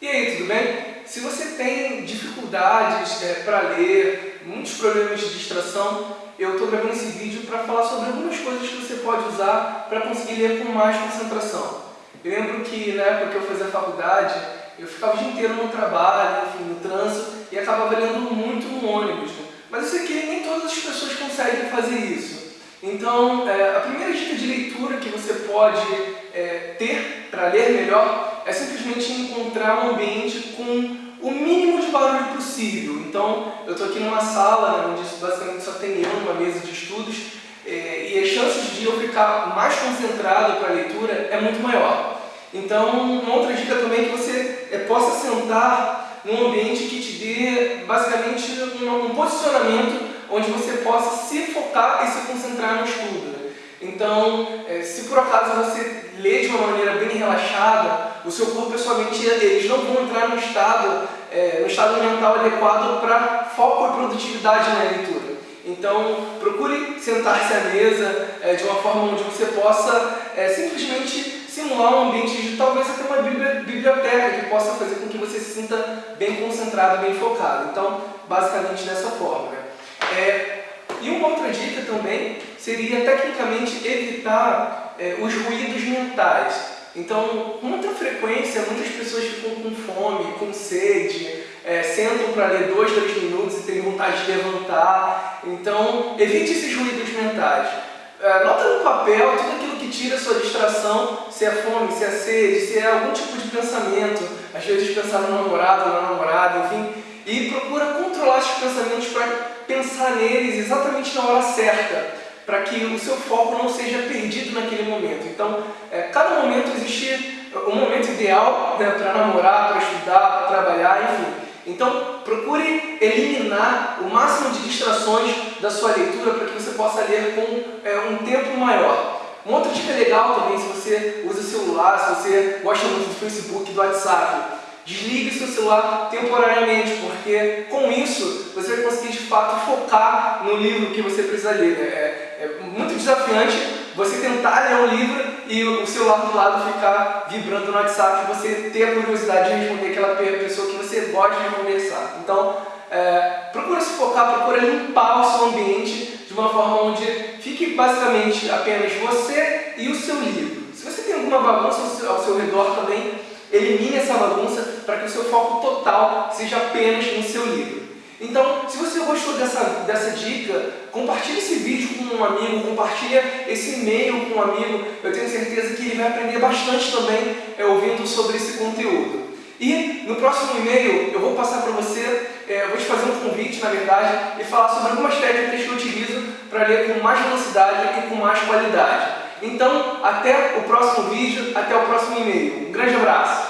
E aí, tudo bem? Se você tem dificuldades é, para ler, muitos problemas de distração, eu estou gravando esse vídeo para falar sobre algumas coisas que você pode usar para conseguir ler com mais concentração. Eu lembro que na época que eu fazia faculdade, eu ficava o dia inteiro no trabalho, enfim, no trânsito, e acabava lendo muito no ônibus. Né? Mas eu sei que nem todas as pessoas conseguem fazer isso. Então, é, a primeira dica de leitura que você pode é, ter para ler melhor é simplesmente encontrar um ambiente com o mínimo de barulho possível. Então, eu estou aqui numa sala né, onde basicamente só tem eu numa mesa de estudos é, e as chances de eu ficar mais concentrado para a leitura é muito maior. Então, uma outra dica também é que você é, possa sentar num ambiente que te dê basicamente um, posicionamento onde você possa se focar e se concentrar no estudo. Né? Então, é, se por acaso você lê de uma maneira bem relaxada, o seu corpo e a sua mente eles não vão entrar no estado, é, no estado mental adequado para foco e produtividade na leitura. Então, procure sentar-se à mesa é, de uma forma onde você possa é, simplesmente simular um ambiente de talvez até uma biblioteca que possa fazer com que você se sinta bem concentrado, bem focado. Então, basicamente dessa forma. É, e uma outra dica também seria tecnicamente evitar é, os ruídos mentais. Então, com muita frequência, muitas pessoas ficam com fome, com sede, é, sentam para ler dois, três minutos e têm vontade de levantar. Então, evite esses ruídos mentais. É, nota no papel tudo aquilo que tira sua distração, se é fome, se é sede, se é algum tipo de pensamento, às vezes pensar no namorado, na namorada, enfim, e procura controlar esses pensamentos para pensar neles exatamente na hora certa para que o seu foco não seja perdido naquele momento. Então, é, cada momento existe um momento ideal né, para namorar, para estudar, para trabalhar, enfim. Então, procure eliminar o máximo de distrações da sua leitura para que você possa ler com é, um tempo maior. Uma outra dica legal também, se você usa celular, se você gosta muito do Facebook, do WhatsApp, Desligue seu celular temporariamente, porque com isso você vai conseguir de fato focar no livro que você precisa ler. É, é muito desafiante você tentar ler um livro e o celular do lado ficar vibrando no WhatsApp e você ter a curiosidade de responder aquela pessoa que você gosta de conversar. Então, é, procura se focar, procura limpar o seu ambiente de uma forma onde fique basicamente apenas você e o seu livro. Se você tem alguma bagunça ao seu redor também, Elimine essa bagunça para que o seu foco total seja apenas no seu livro. Então, se você gostou dessa, dessa dica, compartilhe esse vídeo com um amigo, compartilhe esse e-mail com um amigo. Eu tenho certeza que ele vai aprender bastante também é, ouvindo sobre esse conteúdo. E no próximo e-mail eu vou passar para você, é, vou te fazer um convite, na verdade, e falar sobre algumas técnicas que eu utilizo para ler com mais velocidade e com mais qualidade. Então, até o próximo vídeo, até o próximo e-mail. Um grande abraço!